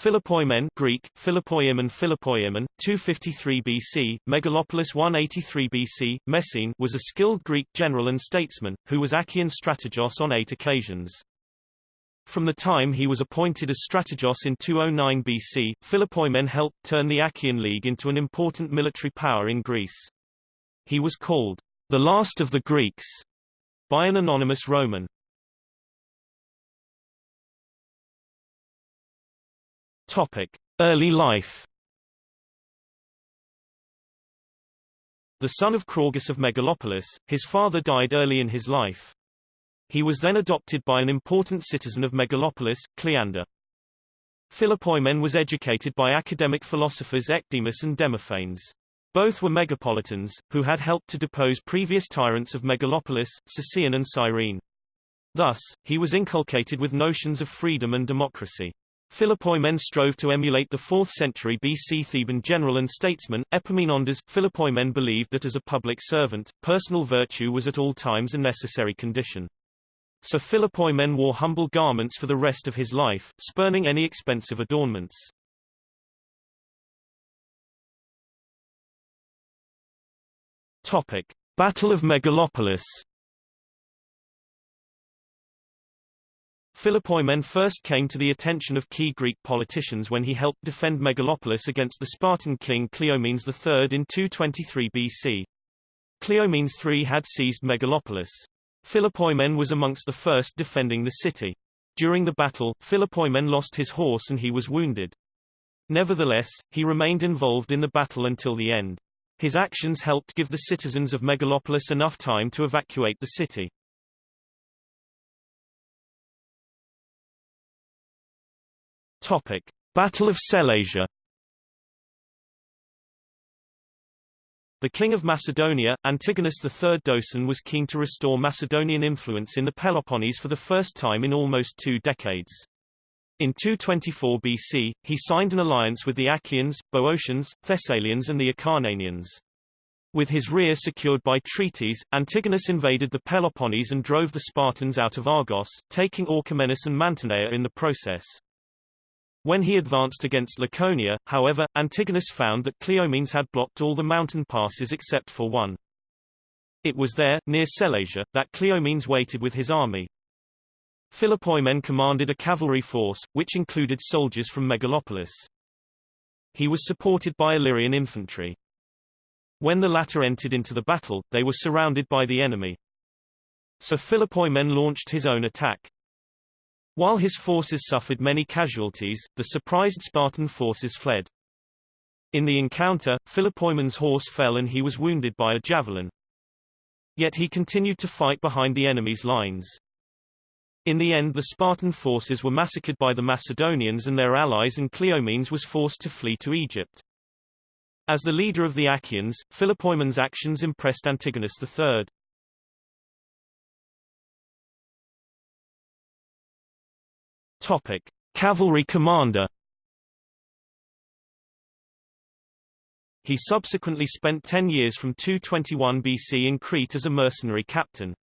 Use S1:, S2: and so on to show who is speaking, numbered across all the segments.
S1: Philopoemen Greek, Philopoiemon Philopoiemon, 253 BC, Megalopolis 183 BC, Messene was a skilled Greek general and statesman, who was Achaean strategos on eight occasions. From the time he was appointed as strategos in 209 BC, Philopoemen helped turn the Achaean League into an important military power in Greece. He was called the last of the Greeks by an anonymous Roman. Topic: Early life. The son of Craugus of Megalopolis, his father died early in his life. He was then adopted by an important citizen of Megalopolis, Cleander. Philopoemen was educated by academic philosophers Ecdemus and Demophanes. Both were megapolitans, who had helped to depose previous tyrants of Megalopolis, Sicyon and Cyrene. Thus, he was inculcated with notions of freedom and democracy. Philopoemen strove to emulate the 4th century BC Theban general and statesman, Epaminondas. Philopoemen believed that as a public servant, personal virtue was at all times a necessary condition. So Philopoemen wore humble garments for the rest of his life, spurning any expensive adornments. Topic. Battle of Megalopolis Philopoemen first came to the attention of key Greek politicians when he helped defend Megalopolis against the Spartan king Cleomenes III in 223 BC. Cleomenes III had seized Megalopolis. Philopoemen was amongst the first defending the city. During the battle, Philopoemen lost his horse and he was wounded. Nevertheless, he remained involved in the battle until the end. His actions helped give the citizens of Megalopolis enough time to evacuate the city. Topic: Battle of Sellasia. The king of Macedonia, Antigonus III Doson was keen to restore Macedonian influence in the Peloponnese for the first time in almost two decades. In 224 BC, he signed an alliance with the Achaeans, Boeotians, Thessalians and the Acarnanians. With his rear secured by treaties, Antigonus invaded the Peloponnese and drove the Spartans out of Argos, taking Orchomenus and Mantinea in the process. When he advanced against Laconia, however, Antigonus found that Cleomenes had blocked all the mountain passes except for one. It was there, near Sellasia, that Cleomenes waited with his army. Philopoemen commanded a cavalry force, which included soldiers from Megalopolis. He was supported by Illyrian infantry. When the latter entered into the battle, they were surrounded by the enemy. So Philopoemen launched his own attack. While his forces suffered many casualties, the surprised Spartan forces fled. In the encounter, Philopoemen's horse fell and he was wounded by a javelin. Yet he continued to fight behind the enemy's lines. In the end the Spartan forces were massacred by the Macedonians and their allies and Cleomenes was forced to flee to Egypt. As the leader of the Achaeans, Philopoemen's actions impressed Antigonus III. Topic: Cavalry commander. He subsequently spent 10 years from 221 BC in Crete as a mercenary captain.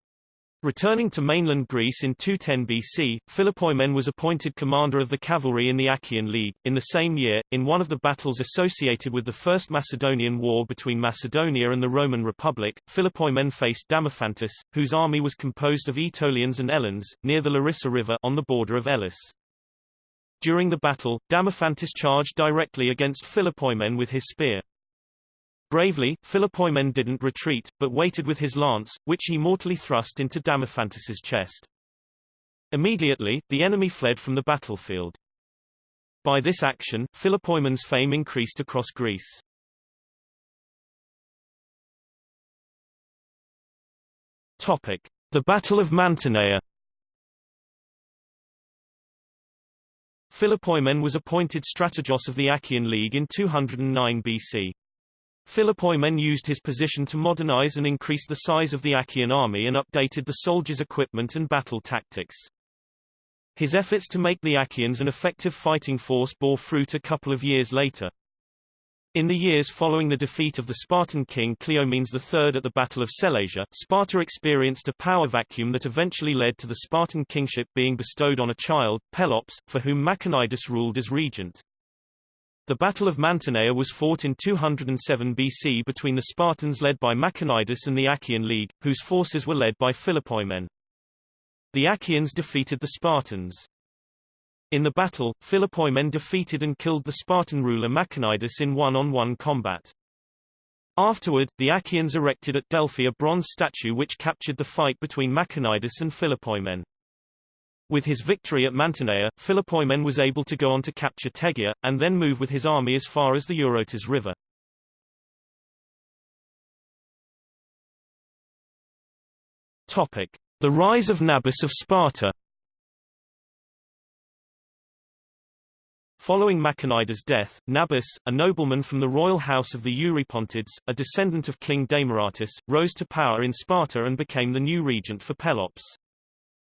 S1: Returning to mainland Greece in 210 BC, Philopoemen was appointed commander of the cavalry in the Achaean League. In the same year, in one of the battles associated with the First Macedonian War between Macedonia and the Roman Republic, Philopoemen faced Damophantus, whose army was composed of Aetolians and Eleans, near the Larissa River on the border of Elis. During the battle, Damophantus charged directly against Philopoemen with his spear. Bravely, Philopoemen didn't retreat, but waited with his lance, which he mortally thrust into Damophantus's chest. Immediately, the enemy fled from the battlefield. By this action, Philopoemen's fame increased across Greece. Topic: The Battle of Mantinea. Philopoemen was appointed strategos of the Achaean League in 209 BC. Philopoemen used his position to modernize and increase the size of the Achaean army and updated the soldiers' equipment and battle tactics. His efforts to make the Achaeans an effective fighting force bore fruit a couple of years later. In the years following the defeat of the Spartan king Cleomenes III at the Battle of Sellasia, Sparta experienced a power vacuum that eventually led to the Spartan kingship being bestowed on a child, Pelops, for whom Machanidas ruled as regent. The Battle of Mantinea was fought in 207 BC between the Spartans led by Machanidas and the Achaean League, whose forces were led by Philopoemen. The Achaeans defeated the Spartans. In the battle, Philopoemen defeated and killed the Spartan ruler Machanidas in one-on-one -on -one combat. Afterward, the Achaeans erected at Delphi a bronze statue which captured the fight between Machanidas and Philopoemen. With his victory at Mantinea, Philopoemen was able to go on to capture Tegea, and then move with his army as far as the Eurotas River. Topic. The rise of Nabis of Sparta Following Machanidas' death, Nabis, a nobleman from the royal house of the Eurypontids, a descendant of King Demaratus, rose to power in Sparta and became the new regent for Pelops.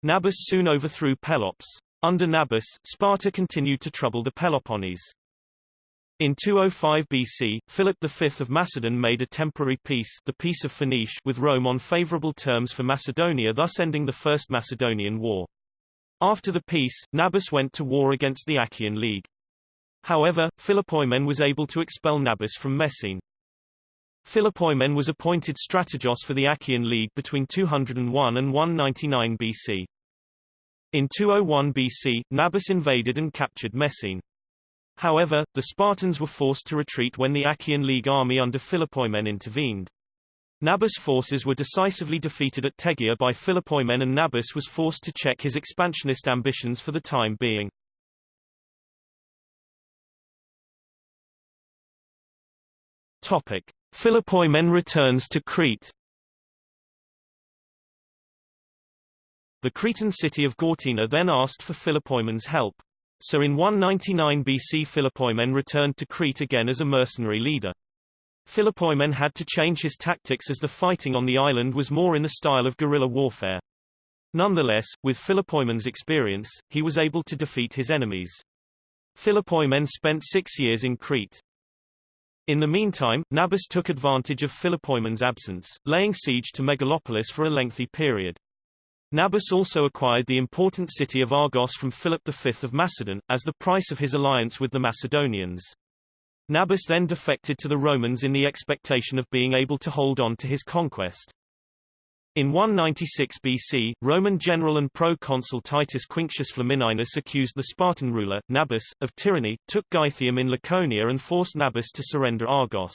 S1: Nabis soon overthrew Pelops. Under Nabis, Sparta continued to trouble the Peloponnese. In 205 BC, Philip V of Macedon made a temporary peace, the Peace of Phoenice, with Rome on favorable terms for Macedonia thus ending the First Macedonian War. After the peace, Nabis went to war against the Achaean League. However, Philopoemen was able to expel Nabis from Messene. Philopoemen was appointed strategos for the Achaean League between 201 and 199 BC. In 201 BC, Nabis invaded and captured Messene. However, the Spartans were forced to retreat when the Achaean League army under Philopoemen intervened. Nabis' forces were decisively defeated at Tegea by Philopoemen and Nabis was forced to check his expansionist ambitions for the time being. Topic: Philopoemen returns to Crete. The Cretan city of Gortyna then asked for Philopoemen's help. So in 199 BC Philopoemen returned to Crete again as a mercenary leader. Philopoemen had to change his tactics as the fighting on the island was more in the style of guerrilla warfare. Nonetheless, with Philopoemen's experience, he was able to defeat his enemies. Philopoemen spent six years in Crete. In the meantime, Nabis took advantage of Philopoemen's absence, laying siege to Megalopolis for a lengthy period. Nabis also acquired the important city of Argos from Philip V of Macedon, as the price of his alliance with the Macedonians. Nabis then defected to the Romans in the expectation of being able to hold on to his conquest. In 196 BC, Roman general and proconsul Titus Quinctius Flamininus accused the Spartan ruler, Nabis, of tyranny, took Gythium in Laconia and forced Nabis to surrender Argos.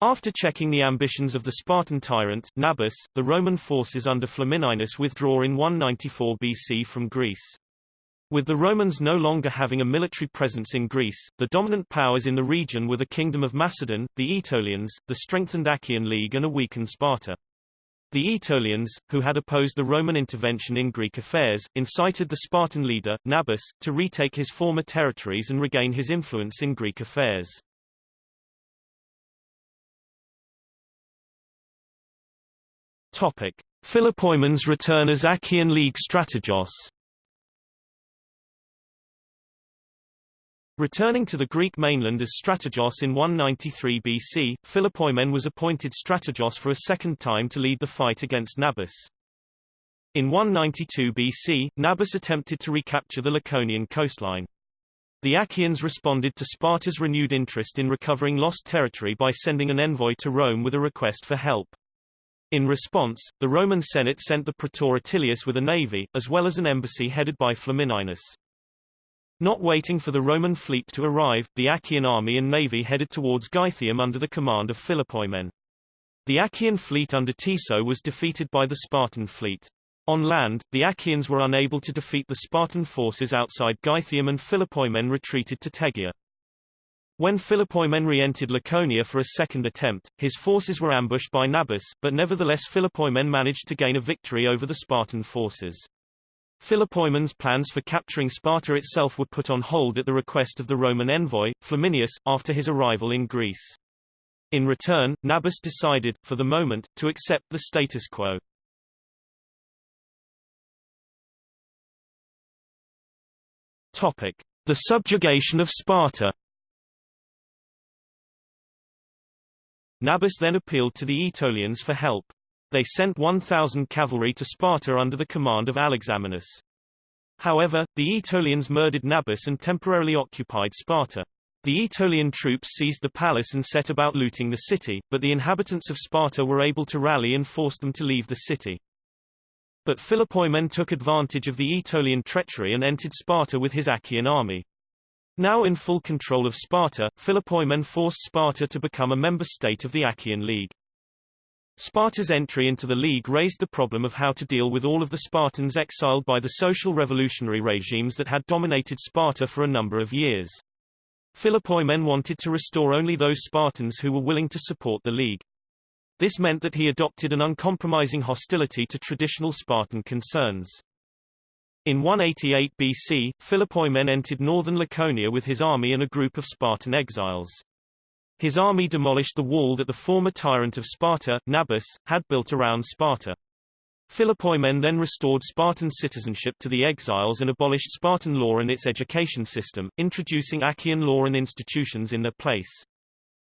S1: After checking the ambitions of the Spartan tyrant, Nabis, the Roman forces under Flamininus withdraw in 194 BC from Greece. With the Romans no longer having a military presence in Greece, the dominant powers in the region were the Kingdom of Macedon, the Aetolians, the strengthened Achaean League and a weakened Sparta. The Aetolians, who had opposed the Roman intervention in Greek affairs, incited the Spartan leader, Nabis, to retake his former territories and regain his influence in Greek affairs. Topic. Philopoemen's return as Achaean League strategos Returning to the Greek mainland as strategos in 193 BC, Philopoemen was appointed strategos for a second time to lead the fight against Nabis. In 192 BC, Nabis attempted to recapture the Laconian coastline. The Achaeans responded to Sparta's renewed interest in recovering lost territory by sending an envoy to Rome with a request for help. In response, the Roman Senate sent the praetor Attilius with a navy, as well as an embassy headed by Flamininus. Not waiting for the Roman fleet to arrive, the Achaean army and navy headed towards Gythium under the command of Philopoemen. The Achaean fleet under Tiso was defeated by the Spartan fleet. On land, the Achaeans were unable to defeat the Spartan forces outside Gythium and Philopoemen retreated to Tegea. When Philopoemen re-entered Laconia for a second attempt, his forces were ambushed by Nabis, but nevertheless Philopoemen managed to gain a victory over the Spartan forces. Philopoemen's plans for capturing Sparta itself were put on hold at the request of the Roman envoy, Flamininus, after his arrival in Greece. In return, Nabis decided, for the moment, to accept the status quo. Topic. The subjugation of Sparta Nabis then appealed to the Aetolians for help. They sent 1,000 cavalry to Sparta under the command of Alexamenus. However, the Aetolians murdered Nabis and temporarily occupied Sparta. The Aetolian troops seized the palace and set about looting the city, but the inhabitants of Sparta were able to rally and forced them to leave the city. But Philopoemen took advantage of the Aetolian treachery and entered Sparta with his Achaean army. Now in full control of Sparta, Philopoemen forced Sparta to become a member state of the Achaean League. Sparta's entry into the League raised the problem of how to deal with all of the Spartans exiled by the social revolutionary regimes that had dominated Sparta for a number of years. Philopoemen wanted to restore only those Spartans who were willing to support the League. This meant that he adopted an uncompromising hostility to traditional Spartan concerns. In 188 BC, Philopoemen entered northern Laconia with his army and a group of Spartan exiles. His army demolished the wall that the former tyrant of Sparta, Nabis, had built around Sparta. Philopoemen then restored Spartan citizenship to the exiles and abolished Spartan law and its education system, introducing Achaean law and institutions in their place.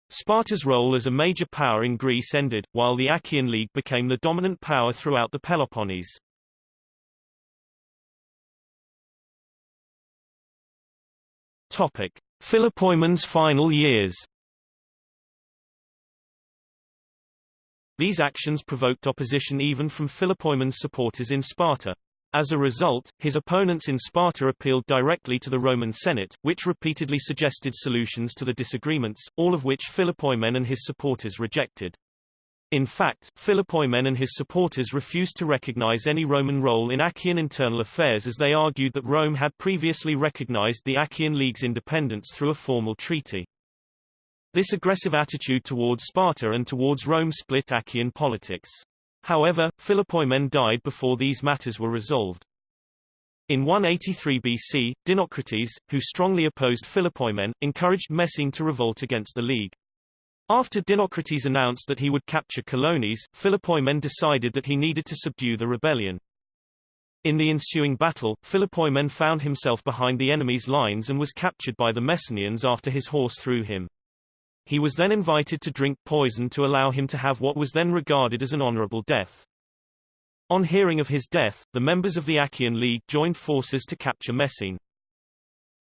S1: Sparta's role as a major power in Greece ended, while the Achaean League became the dominant power throughout the Peloponnese. Topic. Final years These actions provoked opposition even from Philopoemen's supporters in Sparta. As a result, his opponents in Sparta appealed directly to the Roman Senate, which repeatedly suggested solutions to the disagreements, all of which Philopoemen and his supporters rejected. In fact, Philopoemen and his supporters refused to recognize any Roman role in Achaean internal affairs as they argued that Rome had previously recognized the Achaean League's independence through a formal treaty. This aggressive attitude towards Sparta and towards Rome split Achaean politics. However, Philopoemen died before these matters were resolved. In 183 BC, Dinocrates, who strongly opposed Philopoemen, encouraged Messene to revolt against the League. After Dinocrates announced that he would capture Colonies, Philopoemen decided that he needed to subdue the rebellion. In the ensuing battle, Philopoemen found himself behind the enemy's lines and was captured by the Messenians after his horse threw him. He was then invited to drink poison to allow him to have what was then regarded as an honorable death. On hearing of his death, the members of the Achaean League joined forces to capture Messene.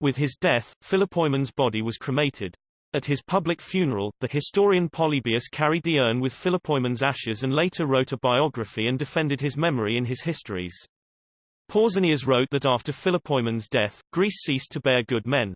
S1: With his death, Philopoemen's body was cremated. At his public funeral, the historian Polybius carried the urn with Philopoemen's ashes and later wrote a biography and defended his memory in his histories. Pausanias wrote that after Philopoemen's death, Greece ceased to bear good men.